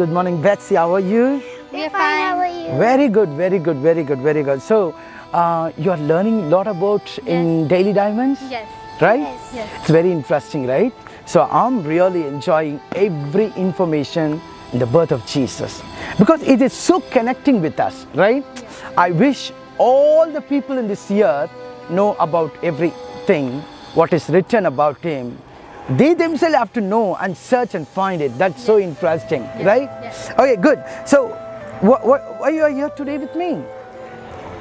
Good morning, Betsy. How are you? We're fine. How are you? Very good, very good, very good, very good. So, uh, you are learning a lot about in Daily Diamonds? Yes. Right? Yes. Yes. It's very interesting, right? So, I'm really enjoying every information in the birth of Jesus because it is so connecting with us, right? I wish all the people in this earth know about everything, what is written about Him. They themselves have to know and search and find it. That's so interesting, right? Yes. Okay, good. So, what, what, why you are here today with me?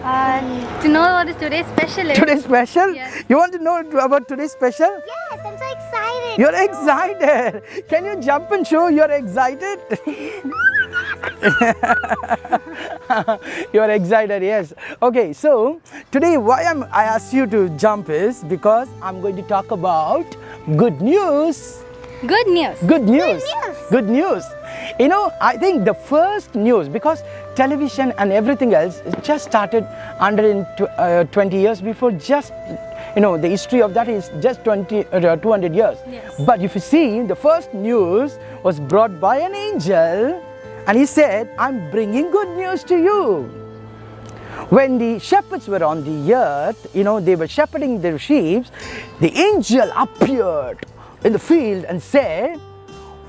Uh, to know what is today's special is. Today's special? Yes. You want to know about today's special? Yes, I'm so excited. You're excited. Can you jump and show you're excited? you're excited, yes. Okay, so today why I'm, I asked you to jump is because I'm going to talk about good news. Good news. Good news. news. Good news. You know, I think the first news, because television and everything else just started 120 years before, just, you know, the history of that is just 20, uh, 200 years. Yes. But if you see, the first news was brought by an angel and he said, I'm bringing good news to you. When the shepherds were on the earth, you know, they were shepherding their sheep, the angel appeared in the field and said,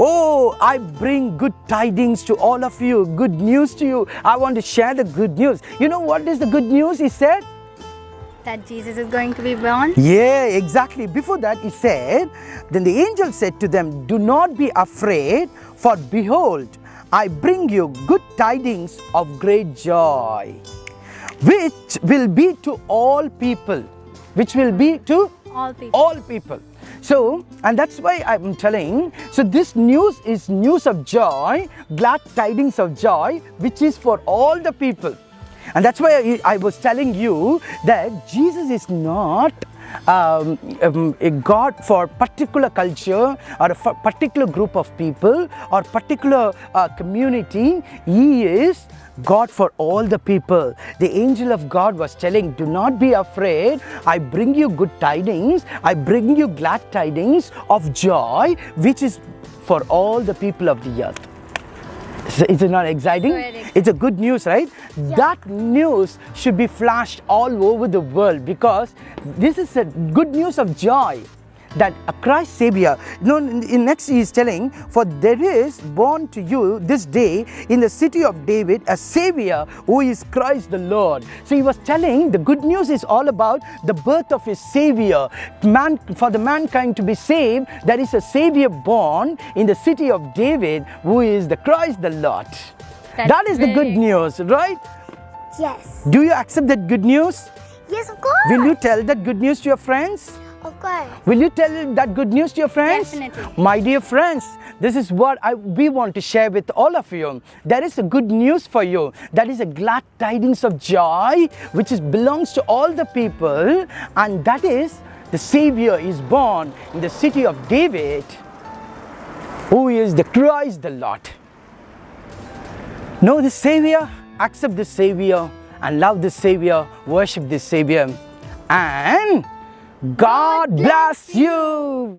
Oh, I bring good tidings to all of you, good news to you. I want to share the good news. You know what is the good news? He said, That Jesus is going to be born. Yeah, exactly. Before that, he said, Then the angel said to them, Do not be afraid, for behold, I bring you good tidings of great joy, which will be to all people. Which will be to All people. all people. So, and that's why I'm telling, so this news is news of joy, glad tidings of joy, which is for all the people. And that's why I, I was telling you that Jesus is not um, um, a God for particular culture or a particular group of people or particular uh, community. He is God for all the people. The angel of God was telling, Do not be afraid. I bring you good tidings. I bring you glad tidings of joy, which is for all the people of the earth. Is it not exciting? So. It's a good news, right? That news should be flashed all over the world because this is a good news of joy that a Christ Savior. No, in in next he is telling, for there is born to you this day in the city of David a Savior who is Christ the Lord. So he was telling the good news is all about the birth of his Savior. Man, for the mankind to be saved, there is a Savior born in the city of David who is the Christ the Lord. That's that is the good news, right? Yes. Do you accept that good news? Yes, of course. Will you tell that good news to your friends? Will you tell that good news to your friends? Definitely. My dear friends, this is what I, we want to share with all of you. There is a good news for you. That is a glad tidings of joy, which is belongs to all the people, and that is the Savior is born in the city of David, who is the Christ the Lord. Know the Savior, accept the Savior, and love the Savior, worship the Savior, and God bless you.